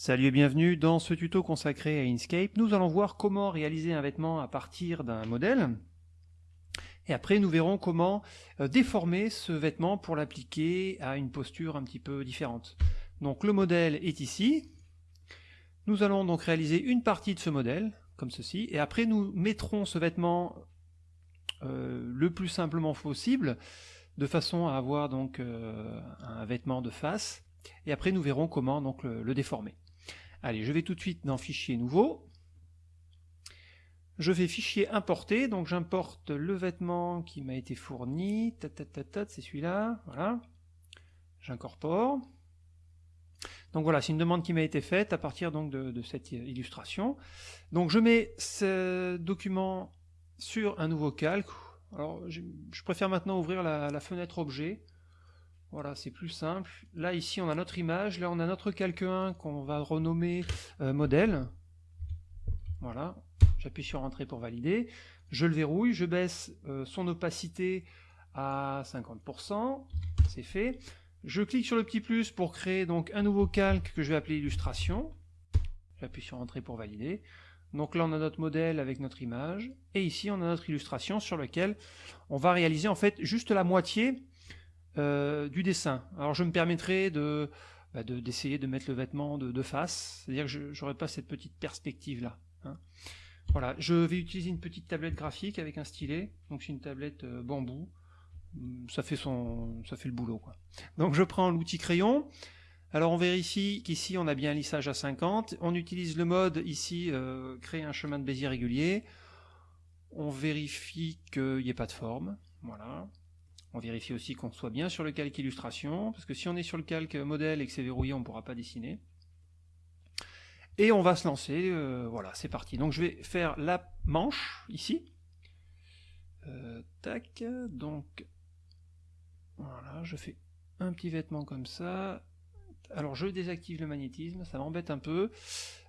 Salut et bienvenue dans ce tuto consacré à Inkscape. Nous allons voir comment réaliser un vêtement à partir d'un modèle. Et après, nous verrons comment euh, déformer ce vêtement pour l'appliquer à une posture un petit peu différente. Donc le modèle est ici. Nous allons donc réaliser une partie de ce modèle, comme ceci. Et après, nous mettrons ce vêtement euh, le plus simplement possible, de façon à avoir donc euh, un vêtement de face. Et après, nous verrons comment donc le déformer. Allez, je vais tout de suite dans Fichier nouveau. Je fais Fichier importer, donc j'importe le vêtement qui m'a été fourni. C'est celui-là, voilà. J'incorpore. Donc voilà, c'est une demande qui m'a été faite à partir donc de, cette illustration. Donc je mets ce document sur un nouveau calque. Alors je, préfère maintenant ouvrir la fenêtre objet voilà, c'est plus simple. Là, ici, on a notre image. Là, on a notre calque 1 qu'on va renommer euh, modèle. Voilà, j'appuie sur Entrée pour valider. Je le verrouille, je baisse euh, son opacité à 50%. C'est fait. Je clique sur le petit plus pour créer donc un nouveau calque que je vais appeler illustration. J'appuie sur Entrée pour valider. Donc là, on a notre modèle avec notre image. Et ici, on a notre illustration sur laquelle on va réaliser en fait juste la moitié euh, du dessin. Alors je me permettrai de bah, d'essayer de, mettre le vêtement de, face, c'est-à-dire que je n'aurai pas cette petite perspective là. Hein. Voilà, je vais utiliser une petite tablette graphique avec un stylet, donc c'est une tablette euh, bambou, hum, ça fait, son, ça fait le boulot. Quoi. Donc je prends l'outil crayon, alors on vérifie qu'ici on a bien un lissage à 50, on utilise le mode ici, euh, créer un chemin de Bézier régulier, on vérifie qu'il n'y ait pas de forme, voilà, on vérifie aussi qu'on soit bien sur le calque illustration, parce que si on est sur le calque modèle et que c'est verrouillé, on ne pourra pas dessiner. Et on va se lancer, euh, voilà, c'est parti. Donc je vais faire la manche, ici. Euh, tac, donc, voilà, je fais un petit vêtement comme ça. Alors je désactive le magnétisme, ça m'embête un peu.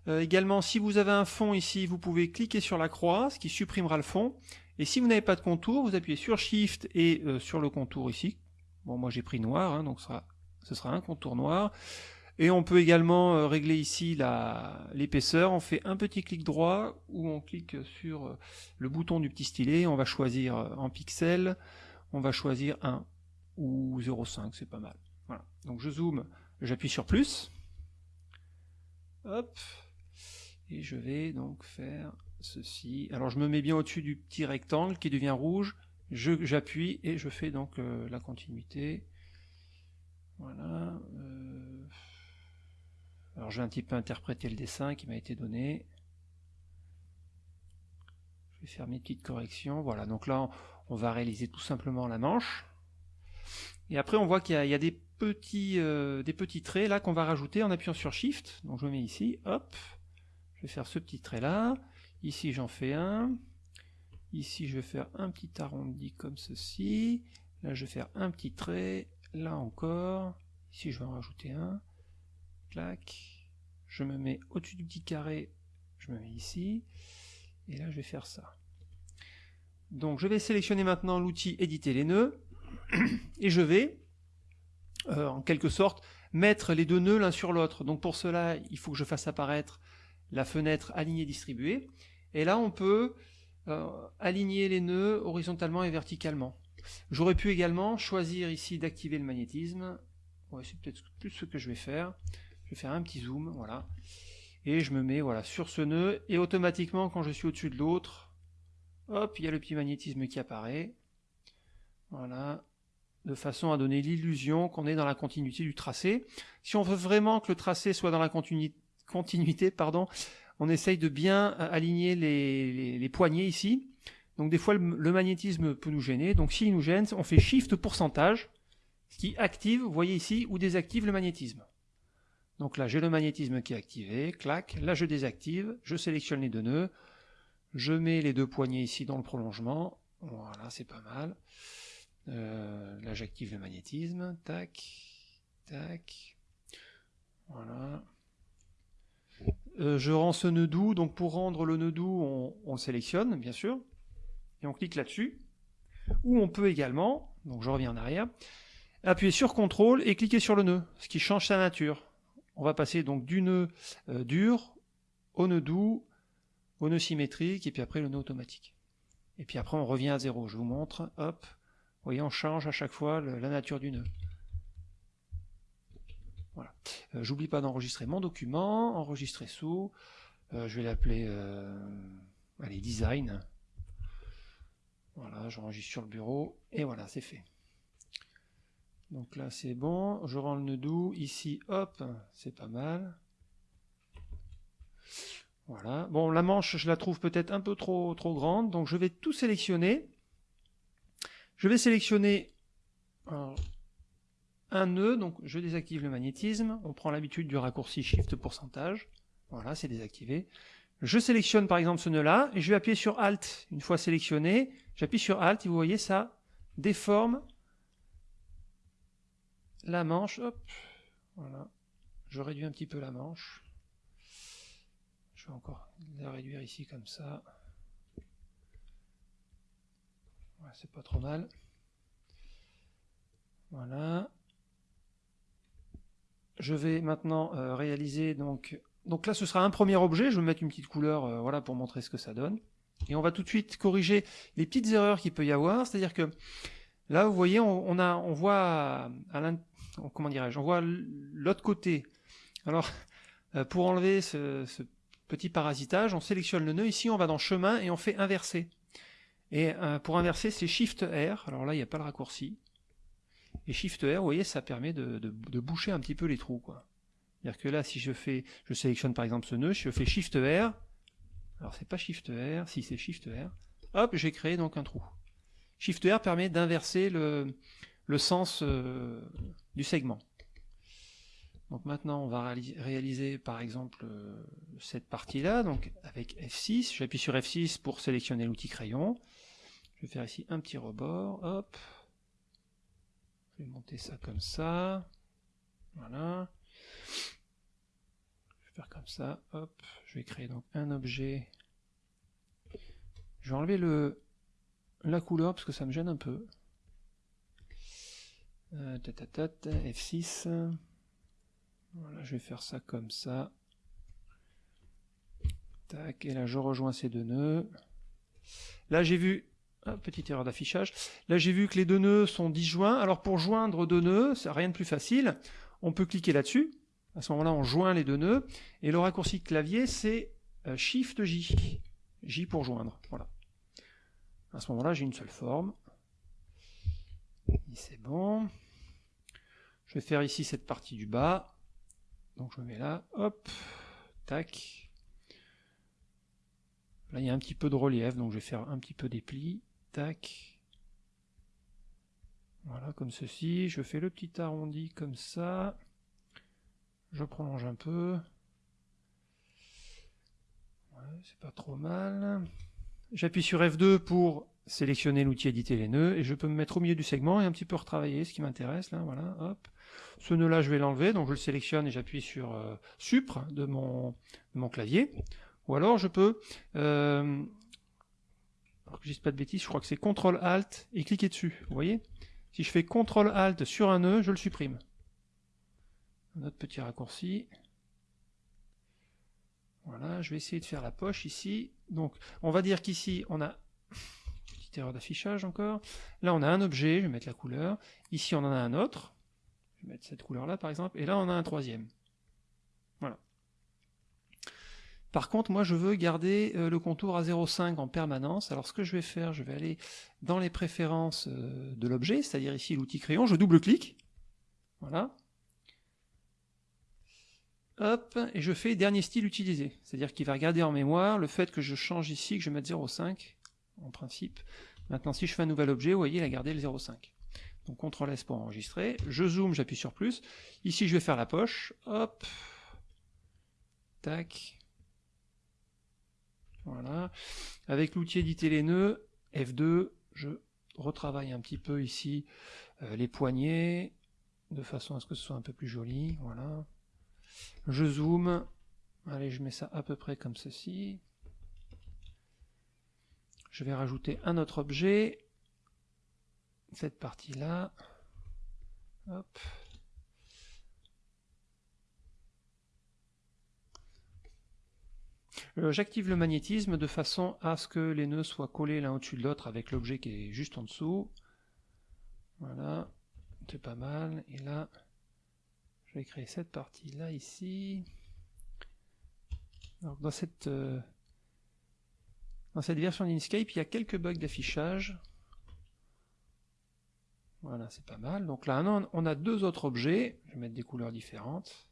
Euh, également, si vous avez un fond ici, vous pouvez cliquer sur la croix, ce qui supprimera le fond. Et si vous n'avez pas de contour, vous appuyez sur Shift et euh, sur le contour ici. Bon, moi j'ai pris noir, hein, donc ce sera, un contour noir. Et on peut également euh, régler ici l'épaisseur. On fait un petit clic droit ou on clique sur euh, le bouton du petit stylet. On va choisir en pixels. On va choisir 1 ou 0,5, c'est pas mal. Voilà. Donc je zoome, j'appuie sur plus. Hop. Et je vais donc faire Alors je me mets bien au-dessus du petit rectangle qui devient rouge, j'appuie et je fais donc euh, la continuité. Voilà. Euh, alors je vais un petit peu interpréter le dessin qui m'a été donné. Je vais faire mes petites corrections. Voilà, donc là on va réaliser tout simplement la manche. Et après on voit qu'il y, a des petits, euh, des petits traits là qu'on va rajouter en appuyant sur Shift. Donc je me mets ici, hop, je vais faire ce petit trait là. Ici, j'en fais un. Ici, je vais faire un petit arrondi comme ceci. Là, je vais faire un petit trait. Là encore. Ici, je vais en rajouter un. Clac. Je me mets au-dessus du petit carré. Je me mets ici. Et là, je vais faire ça. Donc, je vais sélectionner maintenant l'outil éditer les nœuds. Et je vais, euh, en quelque sorte, mettre les deux nœuds l'un sur l'autre. Donc, pour cela, il faut que je fasse apparaître la fenêtre alignée distribuée. Et là, on peut euh, aligner les nœuds horizontalement et verticalement. J'aurais pu également choisir ici d'activer le magnétisme. c'est peut-être plus ce que je vais faire. Je vais faire un petit zoom, voilà. Et je me mets voilà sur ce nœud, et automatiquement, quand je suis au-dessus de l'autre, hop, il y a le petit magnétisme qui apparaît. Voilà, de façon à donner l'illusion qu'on est dans la continuité du tracé. Si on veut vraiment que le tracé soit dans la continuité, continuité, pardon, on essaye de bien euh, aligner les, poignées ici. Donc des fois le, magnétisme peut nous gêner. Donc s'il nous gêne, on fait Shift pourcentage, ce qui active, vous voyez ici, ou désactive le magnétisme. Donc là j'ai le magnétisme qui est activé, clac, là je désactive, je sélectionne les deux nœuds, je mets les deux poignées ici dans le prolongement, voilà c'est pas mal. Euh, là j'active le magnétisme, tac, tac, voilà. Euh, je rends ce nœud doux, donc pour rendre le nœud doux, on, le sélectionne, bien sûr, et on clique là-dessus. Ou on peut également, donc je reviens en arrière, appuyer sur CTRL et cliquer sur le nœud, ce qui change sa nature. on va passer donc du nœud euh, dur au nœud doux, au nœud symétrique, et puis après le nœud automatique. Et puis après on revient à zéro. Je vous montre, hop, vous voyez, on change à chaque fois la nature du nœud. Voilà. Euh, j'oublie pas d'enregistrer mon document, enregistrer sous, euh, je vais l'appeler allez, design. Voilà, j'enregistre sur le bureau, et voilà, c'est fait. Donc là c'est bon, je rends le nœud doux, ici hop, c'est pas mal. Voilà, bon la manche je la trouve peut-être un peu trop, trop grande, donc je vais tout sélectionner. Je vais sélectionner un nœud, donc je désactive le magnétisme, on prend l'habitude du raccourci Shift pourcentage, voilà c'est désactivé. Je sélectionne par exemple ce nœud là, et je vais appuyer sur Alt, une fois sélectionné, j'appuie sur Alt et vous voyez ça déforme la manche, hop, voilà, je réduis un petit peu la manche, je vais encore la réduire ici comme ça, c'est pas trop mal, voilà, je vais maintenant euh, réaliser donc, donc là ce sera un premier objet, je vais mettre une petite couleur euh, voilà pour montrer ce que ça donne, et on va tout de suite corriger les petites erreurs qu'il peut y avoir, c'est-à-dire que Là, vous voyez, on, a, on voit à comment dirais-je, l'autre côté. Alors, euh, pour enlever ce, petit parasitage, on sélectionne le nœud. Ici, on va dans chemin et on fait inverser. Et pour inverser, c'est Shift R. Alors là, il n'y a pas le raccourci. Et Shift R, vous voyez, ça permet de, boucher un petit peu les trous. C'est-à-dire que là, si je fais, je sélectionne par exemple ce nœud, je fais Shift R. Alors c'est pas Shift R, si c'est Shift R. Hop, j'ai créé donc un trou. Shift R permet d'inverser le, sens euh, du segment. Donc maintenant, on va réaliser par exemple euh, cette partie-là, donc avec F6. J'appuie sur F6 pour sélectionner l'outil crayon. Je vais faire ici un petit rebord, hop. Je vais monter ça comme ça. Voilà. Je vais faire comme ça, hop. Je vais créer donc un objet. Je vais enlever le, la couleur parce que ça me gêne un peu. Euh, F6. Voilà, je vais faire ça comme ça. Tac, et là je rejoins ces deux nœuds. Là j'ai vu, ah, petite erreur d'affichage, là j'ai vu que les deux nœuds sont disjoints. Alors pour joindre deux nœuds, c'est rien de plus facile. On peut cliquer là-dessus. À ce moment-là, on joint les deux nœuds. Et le raccourci clavier, c'est euh, Shift J. J pour joindre. Voilà. À ce moment-là, j'ai une seule forme. C'est bon. Je vais faire ici cette partie du bas. Donc je me mets là, hop, tac. Là, il y a un petit peu de relief, donc je vais faire un petit peu des plis, Voilà, comme ceci. Je fais le petit arrondi comme ça. Je prolonge un peu. c'est pas trop mal. J'appuie sur F2 pour sélectionner l'outil éditer les nœuds et je peux me mettre au milieu du segment et un petit peu retravailler ce qui m'intéresse là, voilà, hop. Ce nœud là je vais l'enlever, donc je le sélectionne et j'appuie sur euh, de mon, mon clavier. Ou alors je peux, euh, alors que je dise pas de bêtises, je crois que c'est CTRL ALT et cliquer dessus, vous voyez? Si je fais CTRL ALT sur un nœud, je le supprime. Un autre petit raccourci. Voilà, je vais essayer de faire la poche ici. Donc, on va dire qu'ici, on a... Petite erreur d'affichage encore. Là, on a un objet, je vais mettre la couleur. Ici, on en a un autre. Je vais mettre cette couleur-là, par exemple. Et là, on a un troisième. Voilà. Par contre, moi, je veux garder euh, le contour à 0,5 en permanence. Alors, ce que je vais faire, je vais aller dans les préférences euh, de l'objet, c'est-à-dire ici l'outil crayon. Je double-clique. Voilà hop, et je fais dernier style utilisé. C'est-à-dire qu'il va regarder en mémoire le fait que je change ici, que je mette 0,5, en principe. Maintenant, si je fais un nouvel objet, vous voyez, il a gardé le 0,5. Donc, CTRL S pour enregistrer. Je zoome, j'appuie sur plus. Ici, je vais faire la poche. Hop. Tac. Voilà. Avec l'outil éditer les nœuds, F2, je retravaille un petit peu ici euh, les poignées, de façon à ce que ce soit un peu plus joli. Voilà. Je zoome. Allez, je mets ça à peu près comme ceci. Je vais rajouter un autre objet. Cette partie-là. Euh, J'active le magnétisme de façon à ce que les nœuds soient collés l'un au-dessus de l'autre avec l'objet qui est juste en dessous. Voilà, c'est pas mal. Et là, je vais créer cette partie-là ici. Dans cette, euh, dans cette version d'Inkscape, il y a quelques bugs d'affichage. Voilà, c'est pas mal. Donc là, on a deux autres objets. Je vais mettre des couleurs différentes.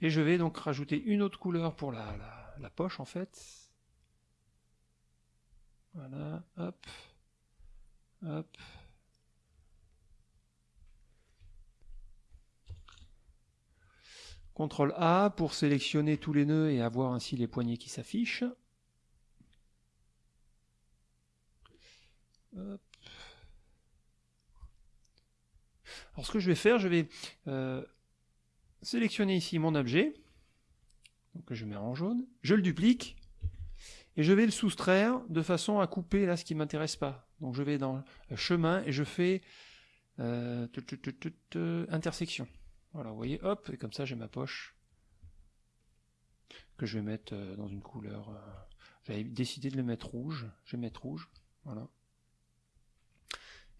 Et je vais donc rajouter une autre couleur pour la poche, en fait. Voilà, hop, hop. CTRL A pour sélectionner tous les nœuds et avoir ainsi les poignées qui s'affichent. Alors ce que je vais faire, je vais euh, sélectionner ici mon objet, que je mets en jaune, je le duplique, et je vais le soustraire de façon à couper là ce qui ne m'intéresse pas. Donc je vais dans chemin et je fais euh, intersection. Voilà, vous voyez, hop, et comme ça j'ai ma poche que je vais mettre euh, dans une couleur. Euh, j'avais décidé de le mettre rouge, je vais mettre rouge, voilà.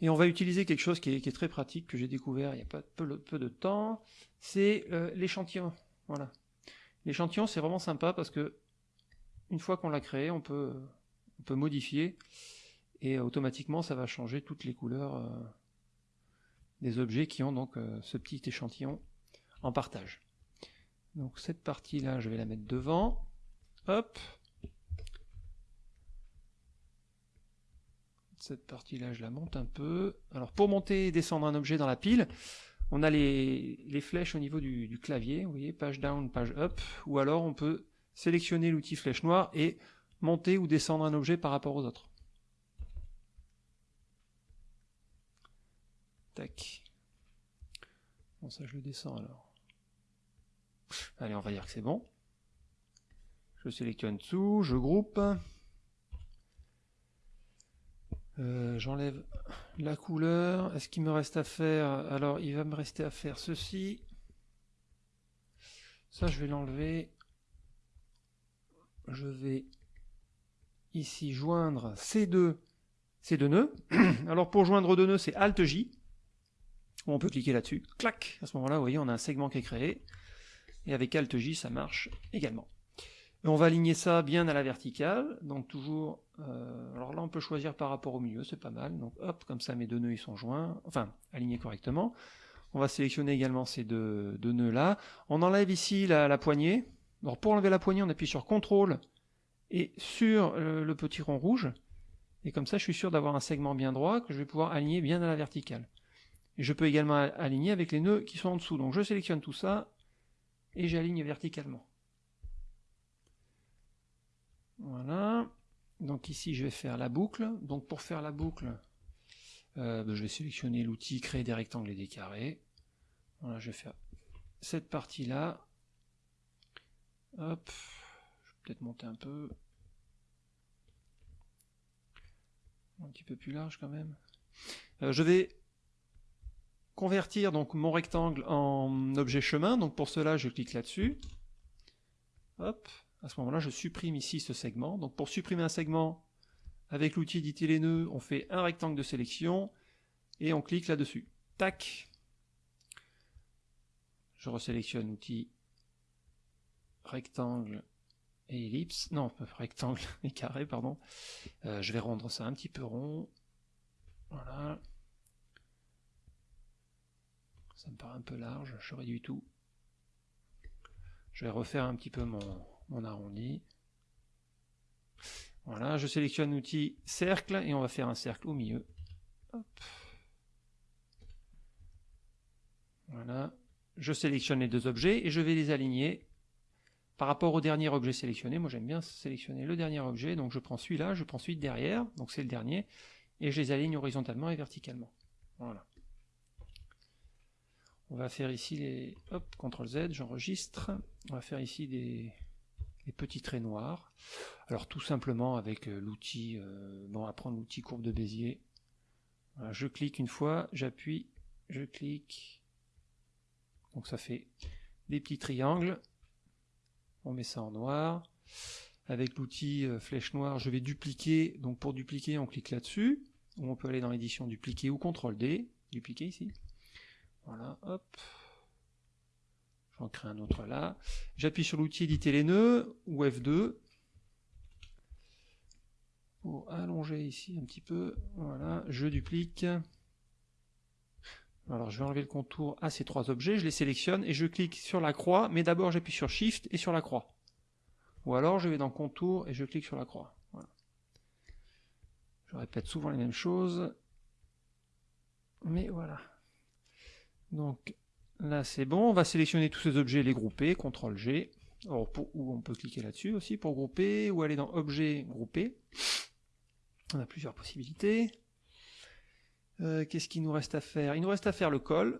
Et on va utiliser quelque chose qui est, très pratique, que j'ai découvert il n'y a pas peu, de temps, c'est euh, l'échantillon. Voilà. L'échantillon c'est vraiment sympa parce que une fois qu'on l'a créé, on peut, on peut modifier et automatiquement ça va changer toutes les couleurs des objets qui ont donc euh, ce petit échantillon en partage. Donc cette partie-là, je vais la mettre devant. Hop. Cette partie-là, je la monte un peu. Alors pour monter et descendre un objet dans la pile, on a les, flèches au niveau du, du, clavier, vous voyez, page down, page up, ou alors on peut sélectionner l'outil flèche noire et monter ou descendre un objet par rapport aux autres. Tac. Bon, ça, je le descends alors. Allez, on va dire que c'est bon. Je sélectionne dessous, je groupe. Euh, j'enlève la couleur. Est-ce qu'il me reste à faire? Alors, il va me rester à faire ceci. Ça, je vais l'enlever. Je vais ici joindre ces deux, ces deux nœuds. Alors, pour joindre deux nœuds, c'est Alt-J on peut cliquer là-dessus, clac, à ce moment-là, vous voyez, on a un segment qui est créé, et avec Alt J, ça marche également. Et on va aligner ça bien à la verticale, donc toujours, euh, alors là on peut choisir par rapport au milieu, c'est pas mal, donc hop, comme ça mes deux nœuds ils sont joints, enfin, alignés correctement. On va sélectionner également ces deux, nœuds là. On enlève ici la, poignée, alors pour enlever la poignée, on appuie sur CTRL et sur le, le petit rond rouge, et comme ça je suis sûr d'avoir un segment bien droit que je vais pouvoir aligner bien à la verticale. Je peux également aligner avec les nœuds qui sont en dessous. Donc je sélectionne tout ça et j'aligne verticalement. Voilà. Donc ici je vais faire la boucle. Donc pour faire la boucle, euh, ben, je vais sélectionner l'outil créer des rectangles et des carrés. Voilà, je vais faire cette partie-là. Hop, je vais peut-être monter un peu. Un petit peu plus large quand même. Euh, je vais convertir donc mon rectangle en objet chemin. Donc pour cela, je clique là-dessus. Hop, à ce moment-là, je supprime ici ce segment. Donc pour supprimer un segment, avec l'outil éditer les nœuds, on fait un rectangle de sélection et on clique là-dessus. Tac. Je resélectionne l'outil rectangle et ellipse, non, rectangle et carré, pardon. Euh, je vais rendre ça un petit peu rond. Voilà. Ça me paraît un peu large, je réduis tout. Je vais refaire un petit peu mon, arrondi. Voilà, je sélectionne l'outil cercle et on va faire un cercle au milieu. Voilà, je sélectionne les deux objets et je vais les aligner par rapport au dernier objet sélectionné. Moi j'aime bien sélectionner le dernier objet, donc je prends celui-là, je prends celui derrière, donc c'est le dernier, et je les aligne horizontalement et verticalement. Voilà. On va faire ici les... Hop, CTRL Z, j'enregistre. On va faire ici des... petits traits noirs. Alors tout simplement avec euh, l'outil... Euh, bon, on va prendre l'outil courbe de Bézier. je clique une fois, j'appuie, je clique. Donc ça fait des petits triangles. On met ça en noir. Avec l'outil euh, flèche noire, je vais dupliquer. Donc pour dupliquer, on clique là-dessus. Ou on peut aller dans l'édition dupliquer ou CTRL D. Dupliquer ici. Voilà, hop. J'en crée un autre là. J'appuie sur l'outil éditer les nœuds ou F2 pour allonger ici un petit peu. Voilà, je duplique. Alors je vais enlever le contour à ces trois objets, je les sélectionne et je clique sur la croix, mais d'abord j'appuie sur Shift et sur la croix. Ou alors je vais dans Contour et je clique sur la croix. Je répète souvent les mêmes choses. Mais voilà. Donc là c'est bon, on va sélectionner tous ces objets, les grouper, CTRL G. ou on peut cliquer là-dessus aussi pour grouper, ou aller dans Objet, Grouper. On a plusieurs possibilités. Euh, qu'est-ce qu'il nous reste à faire? Il nous reste à faire le col.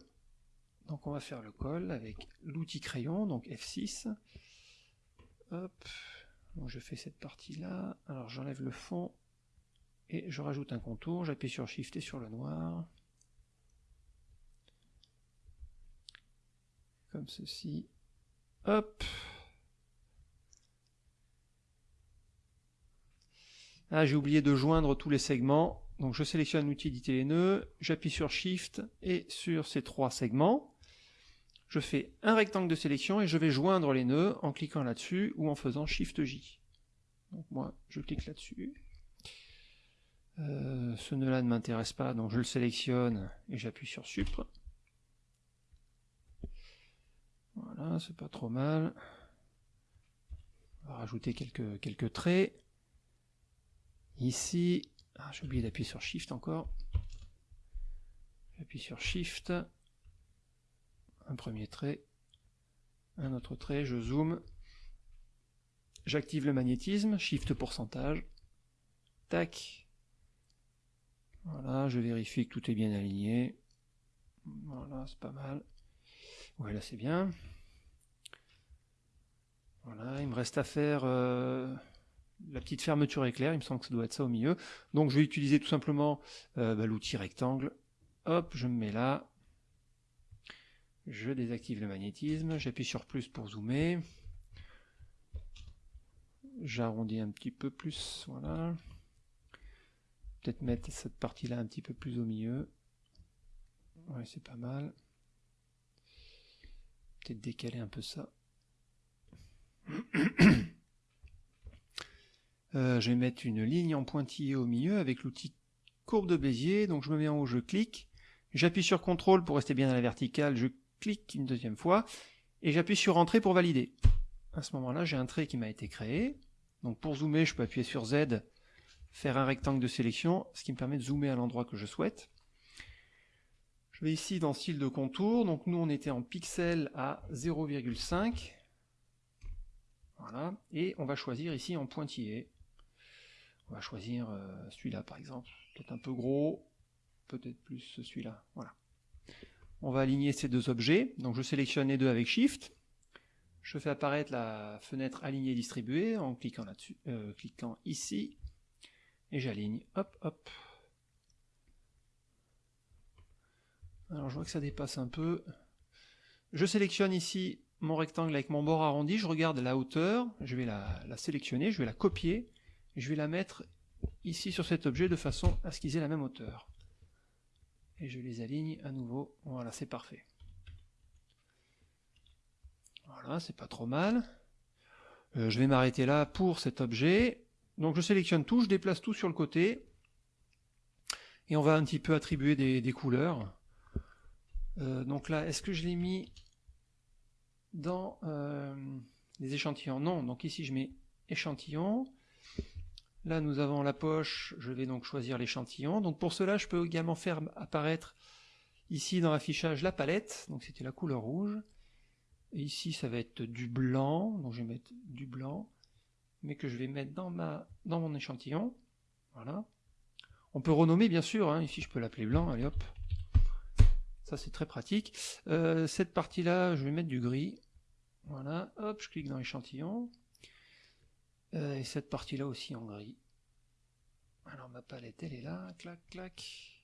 Donc on va faire le col avec l'outil crayon, donc F6. Hop. je fais cette partie-là. Alors j'enlève le fond et je rajoute un contour. J'appuie sur Shift et sur le noir. Comme ceci. Hop. Ah, j'ai oublié de joindre tous les segments. Donc je sélectionne l'outil éditer les nœuds, j'appuie sur Shift et sur ces trois segments. Je fais un rectangle de sélection et je vais joindre les nœuds en cliquant là-dessus ou en faisant Shift J. Donc moi, je clique là-dessus. Euh, ce nœud-là ne m'intéresse pas, donc je le sélectionne et j'appuie sur Supre. Voilà, c'est pas trop mal. On va rajouter quelques, traits. Ici, ah, j'ai oublié d'appuyer sur Shift encore. J'appuie sur Shift. Un premier trait. Un autre trait, je zoome. J'active le magnétisme, Shift pourcentage. Tac. Voilà, je vérifie que tout est bien aligné. Voilà, c'est pas mal. Ouais, là c'est bien. Voilà, il me reste à faire... Euh, la petite fermeture éclair, il me semble que ça doit être ça au milieu. Donc je vais utiliser tout simplement euh, bah, l'outil rectangle. Hop, je me mets là. Je désactive le magnétisme, j'appuie sur plus pour zoomer. J'arrondis un petit peu plus, voilà. Peut-être mettre cette partie-là un petit peu plus au milieu. Ouais, c'est pas mal. Peut-être décaler un peu ça. Euh, je vais mettre une ligne en pointillé au milieu avec l'outil courbe de Bézier. Donc je me mets en haut, je clique. J'appuie sur CTRL pour rester bien à la verticale. Je clique une deuxième fois. Et j'appuie sur Entrée pour valider. À ce moment-là, j'ai un trait qui m'a été créé. Donc pour zoomer, je peux appuyer sur Z, faire un rectangle de sélection, ce qui me permet de zoomer à l'endroit que je souhaite. Ici dans style de contour. Donc nous, on était en pixels à 0,5. Voilà. Et on va choisir ici en pointillé. On va choisir euh, celui-là par exemple, peut-être un peu gros, peut-être plus celui-là. Voilà. On va aligner ces deux objets. Donc je sélectionne les deux avec Shift. Je fais apparaître la fenêtre aligner distribuer en cliquant là-dessus, euh, cliquant ici, et j'aligne. Hop, hop. Alors je vois que ça dépasse un peu. Je sélectionne ici mon rectangle avec mon bord arrondi, je regarde la hauteur, je vais la sélectionner, je vais la copier, je vais la mettre ici sur cet objet de façon à ce qu'ils aient la même hauteur. Et je les aligne à nouveau. Voilà, c'est parfait. Voilà, c'est pas trop mal. Euh, je vais m'arrêter là pour cet objet. Donc je sélectionne tout, je déplace tout sur le côté. Et on va un petit peu attribuer des, couleurs. Euh, donc là, est-ce que je l'ai mis dans euh, les échantillons? Non, donc ici je mets échantillon. Là, nous avons la poche, je vais donc choisir l'échantillon. Donc pour cela, je peux également faire apparaître ici dans l'affichage la palette, donc c'était la couleur rouge. Et ici, ça va être du blanc, donc je vais mettre du blanc, mais que je vais mettre dans, ma, dans mon échantillon. Voilà. On peut renommer, bien sûr, hein. ici je peux l'appeler blanc, allez hop. Ça c'est très pratique. Euh, cette partie-là, je vais mettre du gris. Voilà, hop, je clique dans l'échantillon. Euh, et cette partie-là aussi en gris. Alors ma palette, elle est là, clac, clac.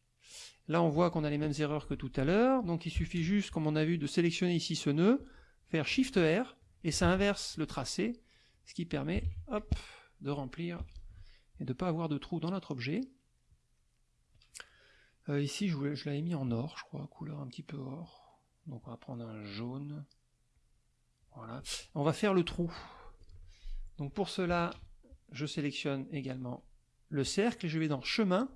Là, on voit qu'on a les mêmes erreurs que tout à l'heure, donc il suffit juste, comme on a vu, de sélectionner ici ce nœud, faire Shift R, et ça inverse le tracé, ce qui permet hop, de remplir et de ne pas avoir de trou dans notre objet. Euh, ici, je, l'avais mis en or, je crois, couleur un petit peu or. Donc on va prendre un jaune. Voilà. On va faire le trou. Donc pour cela, je sélectionne également le cercle et je vais dans chemin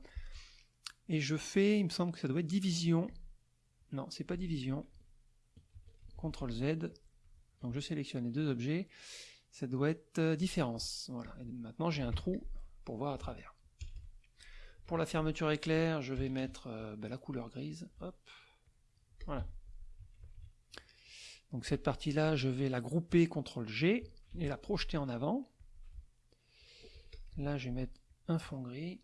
et je fais, il me semble que ça doit être division. Non, c'est pas division. CTRL Z. Donc je sélectionne les deux objets. Ça doit être euh, différence. Voilà. Et maintenant j'ai un trou pour voir à travers. Pour la fermeture éclair, je vais mettre euh, ben, la couleur grise. Voilà. Donc cette partie-là, je vais la grouper CTRL G et la projeter en avant. Là, je vais mettre un fond gris.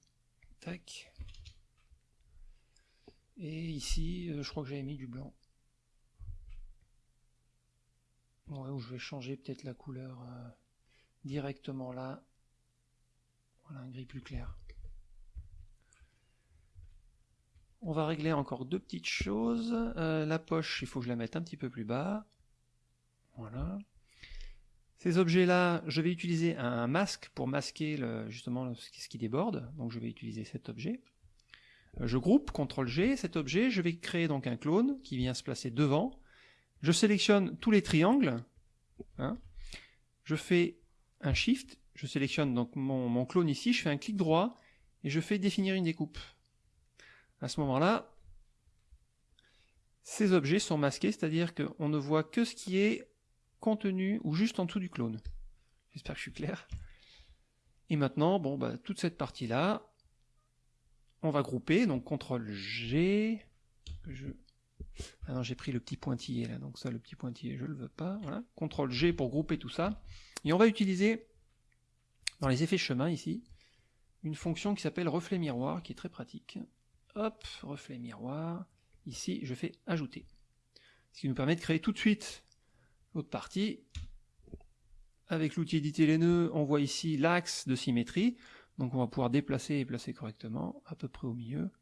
Et ici, euh, je crois que j'avais mis du blanc. Où je vais changer peut-être la couleur euh, directement là. Voilà, un gris plus clair. On va régler encore deux petites choses. Euh, la poche, il faut que je la mette un petit peu plus bas. Voilà. Ces objets-là, je vais utiliser un masque pour masquer justement ce qui déborde. Donc je vais utiliser cet objet. Euh, je groupe, CTRL G, cet objet, je vais créer donc un clone qui vient se placer devant. Je sélectionne tous les triangles. Hein. Je fais un Shift, je sélectionne donc mon clone ici, je fais un clic droit et je fais définir une découpe. À ce moment-là, ces objets sont masqués, c'est-à-dire qu'on ne voit que ce qui est contenu ou juste en dessous du clone. J'espère que je suis clair. Et maintenant, bon, bah, toute cette partie-là, on va grouper, donc CTRL G, je... Ah non, j'ai pris le petit pointillé là, donc ça, le petit pointillé, je ne le veux pas, voilà. CTRL G pour grouper tout ça. Et on va utiliser, dans les effets chemin ici, une fonction qui s'appelle reflet miroir, qui est très pratique. Hop, reflet miroir, ici, je fais ajouter. Ce qui nous permet de créer tout de suite L'autre partie, avec l'outil éditer les nœuds, on voit ici l'axe de symétrie, donc on va pouvoir déplacer et placer correctement, à peu près au milieu.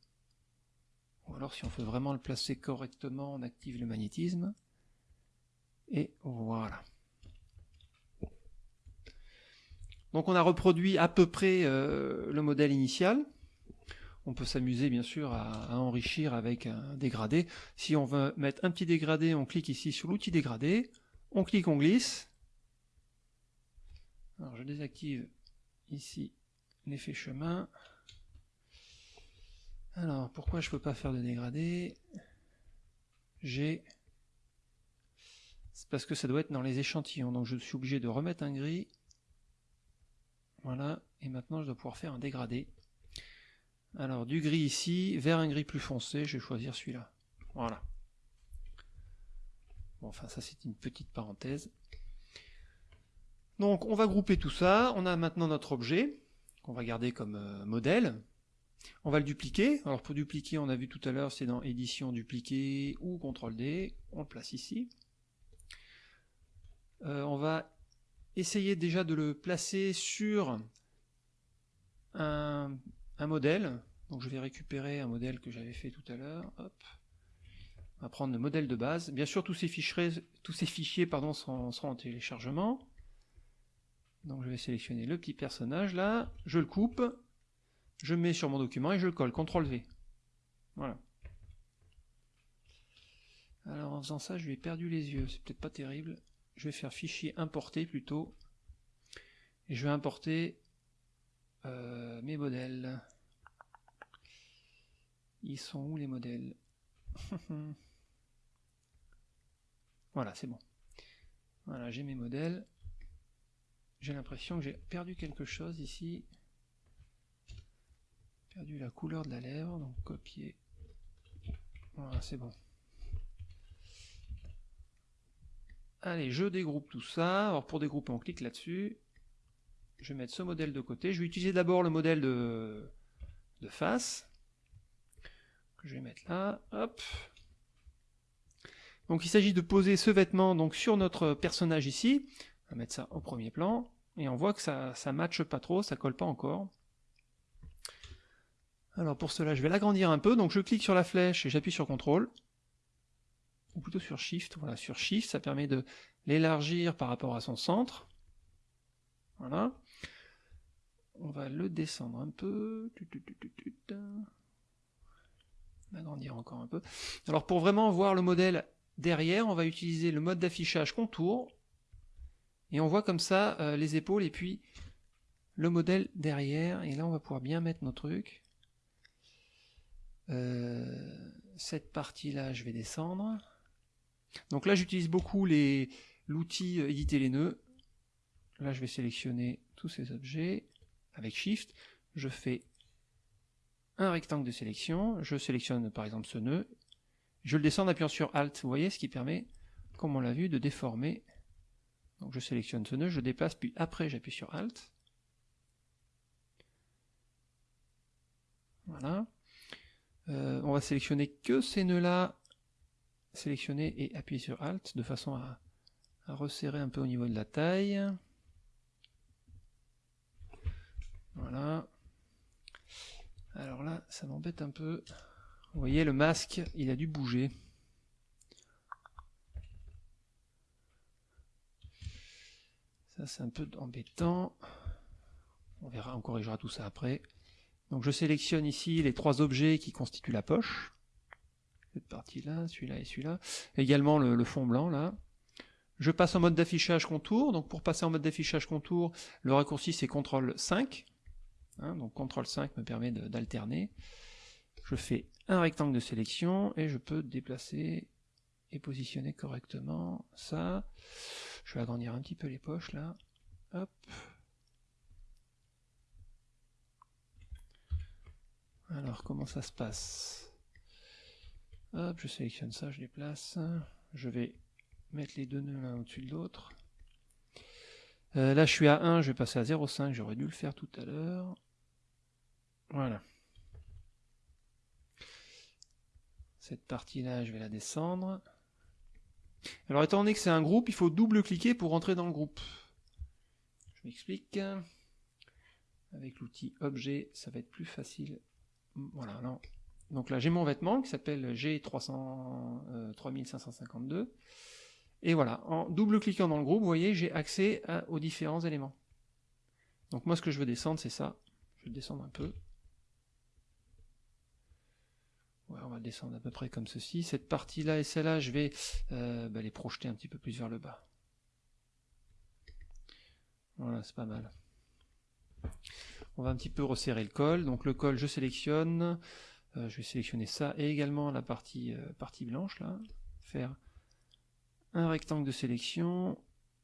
Ou alors si on veut vraiment le placer correctement, on active le magnétisme. Et voilà. Donc on a reproduit à peu près euh, le modèle initial. On peut s'amuser bien sûr à, enrichir avec un dégradé. Si on veut mettre un petit dégradé, on clique ici sur l'outil dégradé on clique, on glisse. Alors je désactive ici l'effet chemin. Alors pourquoi je ne peux pas faire de dégradé? J'ai c'est parce que ça doit être dans les échantillons, donc je suis obligé de remettre un gris. Voilà, et maintenant je dois pouvoir faire un dégradé. Alors du gris ici, vers un gris plus foncé, je vais choisir celui-là. Voilà enfin ça c'est une petite parenthèse. Donc on va grouper tout ça, on a maintenant notre objet, qu'on va garder comme euh, modèle. On va le dupliquer, alors pour dupliquer on a vu tout à l'heure c'est dans édition dupliquer ou CTRL D, on le place ici. Euh, on va essayer déjà de le placer sur un, un modèle, donc je vais récupérer un modèle que j'avais fait tout à l'heure, on va prendre le modèle de base. Bien sûr, tous ces fichiers, tous ces fichiers pardon, seront, en téléchargement. Donc je vais sélectionner le petit personnage là, je le coupe, je mets sur mon document et je le colle, CTRL V. Voilà. Alors en faisant ça, je lui ai perdu les yeux, c'est peut-être pas terrible. Je vais faire fichier importer plutôt. Et je vais importer euh, mes modèles. Ils sont où les modèles Voilà, c'est bon. Voilà, j'ai mes modèles. J'ai l'impression que j'ai perdu quelque chose ici. Perdu la couleur de la lèvre, donc copier. Voilà, c'est bon. Allez, je dégroupe tout ça. Alors pour dégrouper, on clique là-dessus. Je vais mettre ce modèle de côté. Je vais utiliser d'abord le modèle de, face. Je vais mettre là. Hop. Donc il s'agit de poser ce vêtement donc sur notre personnage ici. On va mettre ça au premier plan. Et on voit que ça ne matche pas trop, ça colle pas encore. Alors pour cela, je vais l'agrandir un peu. Donc je clique sur la flèche et j'appuie sur CTRL. Ou plutôt sur SHIFT. Voilà, sur SHIFT, ça permet de l'élargir par rapport à son centre. Voilà. On va le descendre un peu. Agrandir encore un peu. Alors pour vraiment voir le modèle derrière, on va utiliser le mode d'affichage contour. Et on voit comme ça euh, les épaules et puis le modèle derrière. Et là on va pouvoir bien mettre nos trucs. Euh, cette partie-là, je vais descendre. Donc là, j'utilise beaucoup l'outil euh, éditer les nœuds. Là, je vais sélectionner tous ces objets avec Shift. Je fais un rectangle de sélection. Je sélectionne par exemple ce nœud. Je le descends en appuyant sur Alt. Vous voyez, ce qui permet, comme on l'a vu, de déformer. Donc je sélectionne ce nœud, je déplace, puis après j'appuie sur Alt. Voilà. Euh, on va sélectionner que ces nœuds-là, sélectionner et appuyer sur Alt de façon à, resserrer un peu au niveau de la taille. Voilà. Alors là, ça m'embête un peu. Vous voyez, le masque, il a dû bouger. Ça, c'est un peu embêtant. On verra, on corrigera tout ça après. Donc je sélectionne ici les trois objets qui constituent la poche. Cette partie-là, celui-là et celui-là. Également le, fond blanc là. Je passe en mode d'affichage contour. Donc pour passer en mode d'affichage contour, le raccourci c'est CTRL 5. Hein, donc CTRL 5 me permet d'alterner. Je fais un rectangle de sélection et je peux déplacer et positionner correctement ça. Je vais agrandir un petit peu les poches là. Alors, comment ça se passe? Hop, je sélectionne ça, je les place. Je vais mettre les deux nœuds l'un au-dessus de l'autre. Euh, là, je suis à 1, je vais passer à 0,5, j'aurais dû le faire tout à l'heure. Voilà. Cette partie-là, je vais la descendre. Alors, étant donné que c'est un groupe, il faut double-cliquer pour rentrer dans le groupe. Je m'explique. Avec l'outil objet, ça va être plus facile voilà, non. Donc là, j'ai mon vêtement qui s'appelle G300, 3552. Euh, Et voilà, en double-cliquant dans le groupe, vous voyez, j'ai accès aux différents éléments. Donc moi, ce que je veux descendre, c'est ça. Je vais descendre un peu. On va descendre à peu près comme ceci. Cette partie-là et celle-là, je vais euh, bah, les projeter un petit peu plus vers le bas. Voilà, c'est pas mal. On va un petit peu resserrer le col. Donc le col, je sélectionne. Euh, je vais sélectionner ça et également la partie, euh, partie blanche là. Faire un rectangle de sélection.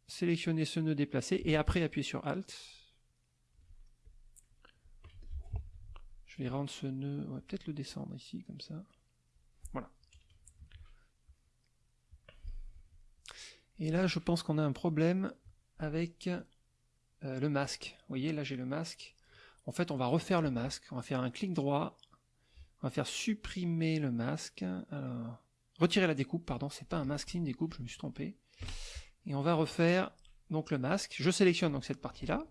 Sélectionner ce nœud déplacé et après appuyer sur Alt. Je vais rendre ce nœud, on peut-être le descendre ici comme ça. Voilà. Et là, je pense qu'on a un problème avec euh, le masque. Vous voyez, là j'ai le masque en fait, on va refaire le masque. On va faire un clic droit. On va faire supprimer le masque. Alors, retirer la découpe, pardon. C'est pas un masque, c'est une découpe. Je me suis trompé. Et on va refaire donc le masque. Je sélectionne donc cette partie-là.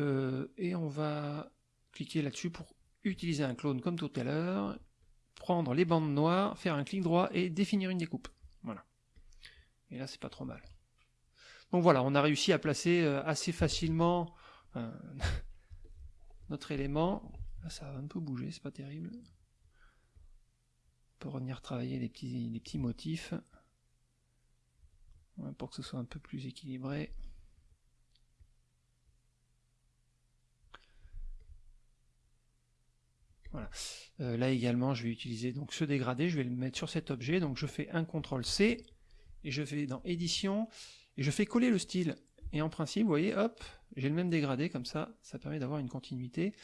Euh, et on va cliquer là-dessus pour utiliser un clone comme tout à l'heure. Prendre les bandes noires, faire un clic droit et définir une découpe. Voilà. Et là, c'est pas trop mal. Donc voilà, on a réussi à placer euh, assez facilement notre élément. Ça va un peu bouger, c'est pas terrible. On peut revenir travailler les petits motifs pour que ce soit un peu plus équilibré. Euh, là également, je vais utiliser donc ce dégradé, je vais le mettre sur cet objet, donc je fais un CTRL C, et je vais dans édition, et je fais coller le style. Et en principe, vous voyez, hop, j'ai le même dégradé comme ça, ça permet d'avoir une continuité.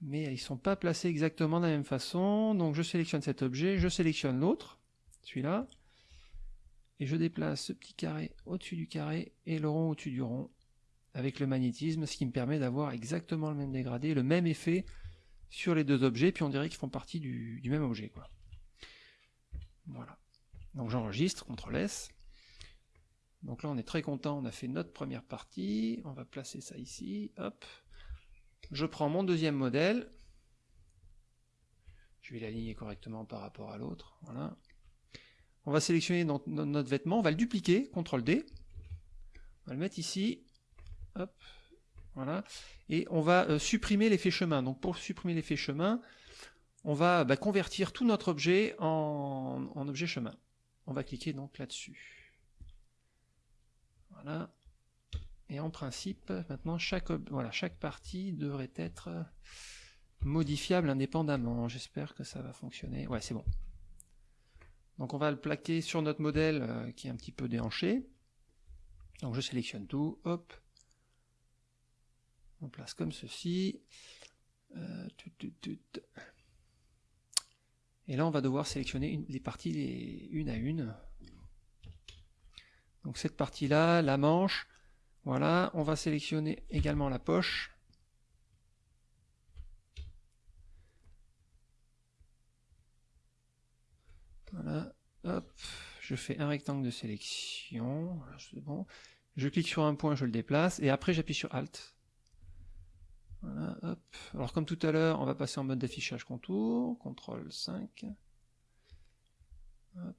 Mais ils ne sont pas placés exactement de la même façon. Donc je sélectionne cet objet, je sélectionne l'autre, celui-là, et je déplace ce petit carré au-dessus du carré et le rond au-dessus du rond avec le magnétisme, ce qui me permet d'avoir exactement le même dégradé, le même effet sur les deux objets, puis on dirait qu'ils font partie du, même objet. Quoi. Voilà. Donc j'enregistre, CTRL S. Donc là, on est très content, on a fait notre première partie. On va placer ça ici. Hop. Je prends mon deuxième modèle. Je vais l'aligner correctement par rapport à l'autre. On va sélectionner notre vêtement, on va le dupliquer, CTRL D, on va le mettre ici, hop, voilà, et on va euh, supprimer l'effet chemin. Donc pour supprimer l'effet chemin, on va bah, convertir tout notre objet en, objet chemin. On va cliquer donc là-dessus. Voilà. Et en principe, maintenant, chaque, voilà, chaque partie devrait être modifiable indépendamment. J'espère que ça va fonctionner. Ouais, c'est bon. Donc on va le plaquer sur notre modèle euh, qui est un petit peu déhanché. Donc je sélectionne tout, hop. On place comme ceci. Euh, Et là on va devoir sélectionner les parties une à une. Donc cette partie-là, la manche, voilà, on va sélectionner également la poche. Voilà, hop, je fais un rectangle de sélection, bon. Je clique sur un point, je le déplace, et après j'appuie sur Alt. Alors comme tout à l'heure, on va passer en mode d'affichage contour, CTRL 5. Hop.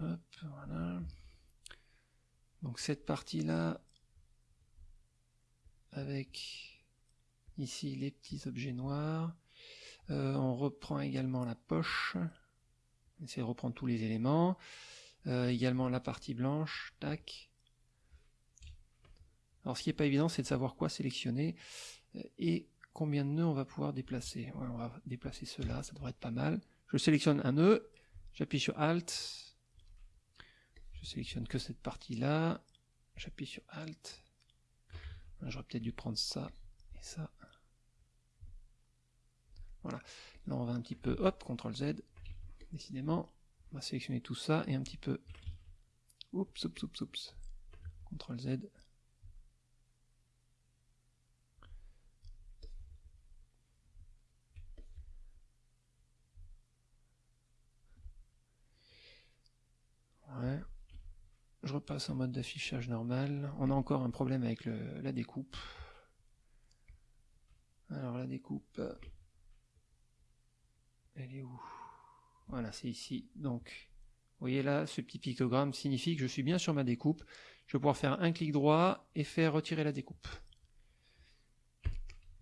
Hop, voilà. Donc cette partie-là, avec ici les petits objets noirs. Euh, on reprend également la poche. On essaie de reprendre tous les éléments. Euh, également la partie blanche. Tac. Alors ce qui n'est pas évident, c'est de savoir quoi sélectionner euh, et combien de nœuds on va pouvoir déplacer. on va déplacer cela, ça devrait être pas mal. Je sélectionne un nœud, j'appuie sur Alt, je sélectionne que cette partie-là. J'appuie sur Alt. J'aurais peut-être dû prendre ça et ça. Voilà. Là, on va un petit peu, hop, CTRL Z. Décidément, on va sélectionner tout ça et un petit peu, oups, oups, oups, oups. CTRL Z. Ouais je repasse en mode d'affichage normal. On a encore un problème avec la découpe. Alors la découpe, elle est où? Voilà, c'est ici. Donc, vous voyez là, ce petit pictogramme signifie que je suis bien sur ma découpe. Je vais pouvoir faire un clic droit et faire retirer la découpe.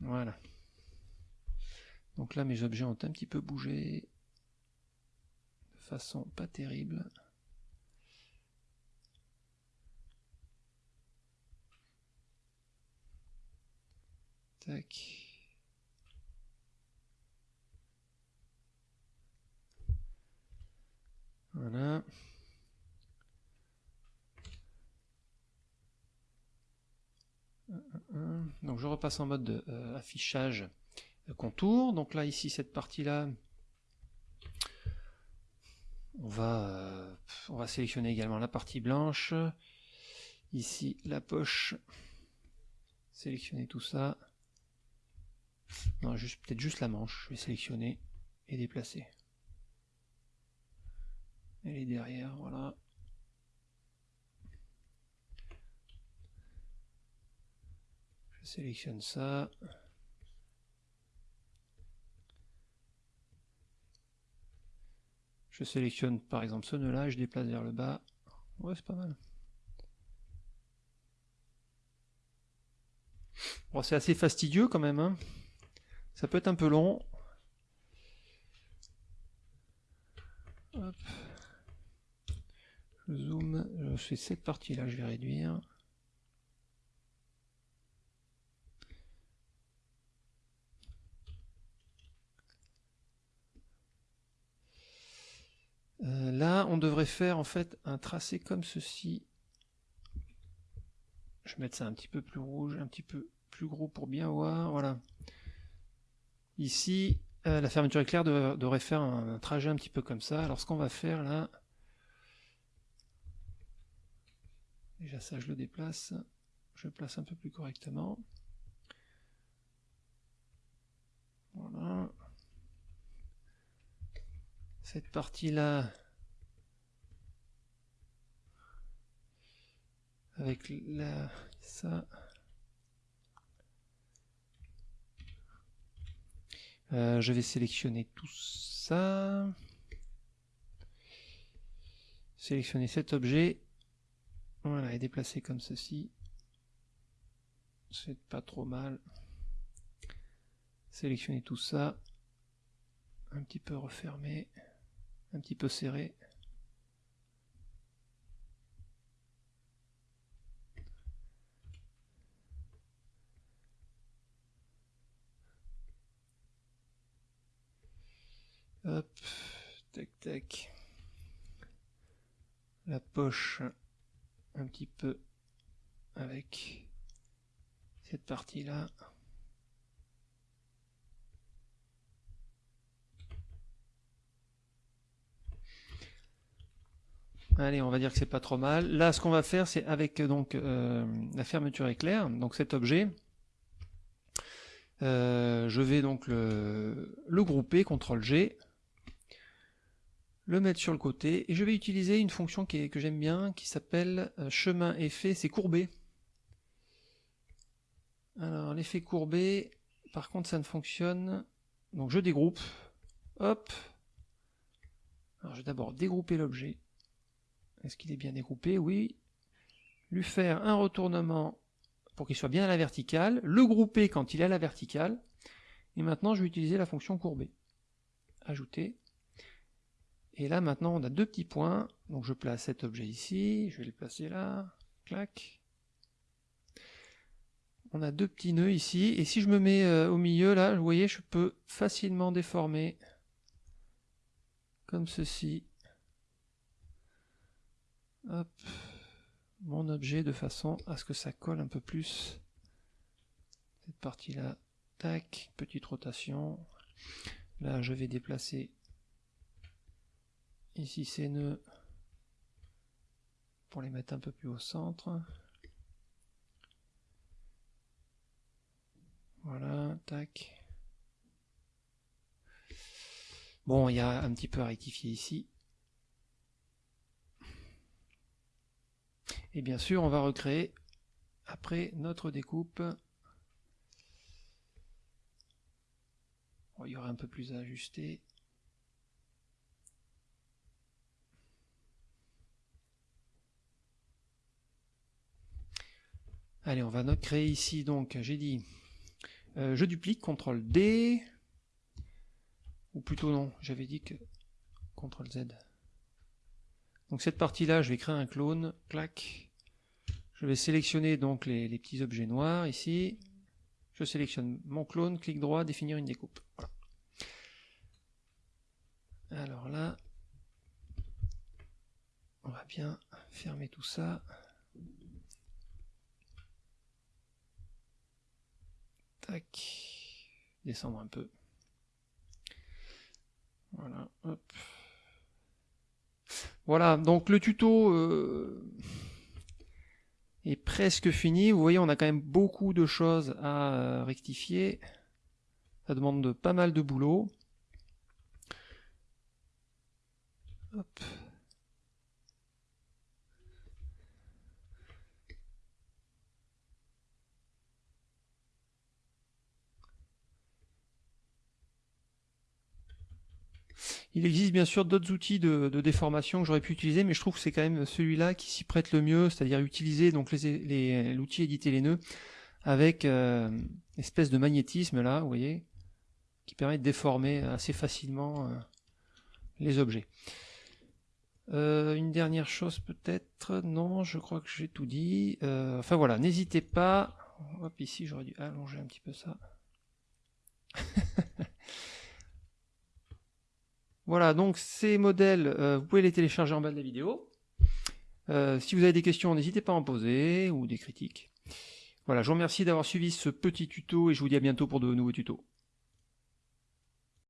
Voilà. Donc là, mes objets ont un petit peu bougé de façon pas terrible. Donc je repasse en mode de, euh, affichage contour. Donc là ici cette partie là, on va, euh, on va sélectionner également la partie blanche. Ici la poche, sélectionner tout ça. Non, juste peut-être juste la manche. Je vais sélectionner et déplacer. Elle est derrière, voilà. Je sélectionne ça. Je sélectionne par exemple ce nœud là je déplace vers le bas. Ouais, c'est pas mal. Bon, c'est assez fastidieux quand même. Hein. Ça peut être un peu long. Je zoome, je fais cette partie-là, je vais réduire. Euh, là, on devrait faire en fait un tracé comme ceci. Je vais mettre ça un petit peu plus rouge, un petit peu plus gros pour bien voir. Voilà. Ici, euh, la fermeture éclair devrait faire un, trajet un petit peu comme ça. Alors ce qu'on va faire là, déjà ça je le déplace, je le place un peu plus correctement. Voilà. Cette partie-là, avec la, ça, Euh, je vais sélectionner tout ça. Sélectionner cet objet. Voilà, et déplacer comme ceci. C'est pas trop mal. Sélectionner tout ça. Un petit peu refermé. Un petit peu serré. Hop, tac tac. La poche un petit peu avec cette partie là. Allez, on va dire que c'est pas trop mal. Là, ce qu'on va faire, c'est avec donc euh, la fermeture éclair, donc cet objet, euh, je vais donc le, le grouper, CTRL G, le mettre sur le côté, et je vais utiliser une fonction qui est, que j'aime bien, qui s'appelle euh, chemin effet, c'est courbé. Alors l'effet courbé, par contre ça ne fonctionne, donc je dégroupe, hop, alors je vais d'abord dégrouper l'objet, est-ce qu'il est bien dégroupé? Oui, lui faire un retournement pour qu'il soit bien à la verticale, le grouper quand il est à la verticale, et maintenant je vais utiliser la fonction courbée. Ajouter, et là, maintenant, on a deux petits points. Donc, je place cet objet ici. Je vais le placer là. Clac. On a deux petits nœuds ici. Et si je me mets euh, au milieu, là, vous voyez, je peux facilement déformer. Comme ceci. Mon objet de façon à ce que ça colle un peu plus. Cette partie-là. Tac. Petite rotation. Là, je vais déplacer Ici ces nœuds pour les mettre un peu plus au centre. Voilà, tac. Bon, il y a un petit peu à rectifier ici. Et bien sûr, on va recréer après notre découpe. il y aura un peu plus à ajuster. Allez, on va créer ici, donc, j'ai dit, euh, je duplique, CTRL D, ou plutôt non, j'avais dit que CTRL Z. Donc cette partie-là, je vais créer un clone, clac. Je vais sélectionner donc les, petits objets noirs ici. Je sélectionne mon clone, clic droit, définir une découpe. Alors là, on va bien fermer tout ça. Descendre un peu. Voilà, Voilà, donc le tuto euh, est presque fini. Vous voyez, on a quand même beaucoup de choses à euh, rectifier. Ça demande pas mal de boulot. Il existe bien sûr d'autres outils de, déformation que j'aurais pu utiliser, mais je trouve que c'est quand même celui-là qui s'y prête le mieux, c'est-à-dire utiliser donc l'outil éditer les nœuds avec euh, espèce de magnétisme là, vous voyez, qui permet de déformer assez facilement euh, les objets. Euh, une dernière chose peut-être, non, je crois que j'ai tout dit. enfin voilà, n'hésitez pas. Hop, ici j'aurais dû allonger un petit peu ça. Voilà, donc ces modèles, euh, vous pouvez les télécharger en bas de la vidéo. Euh, si vous avez des questions, n'hésitez pas à en poser, ou des critiques. Voilà, je vous remercie d'avoir suivi ce petit tuto, et je vous dis à bientôt pour de nouveaux tutos.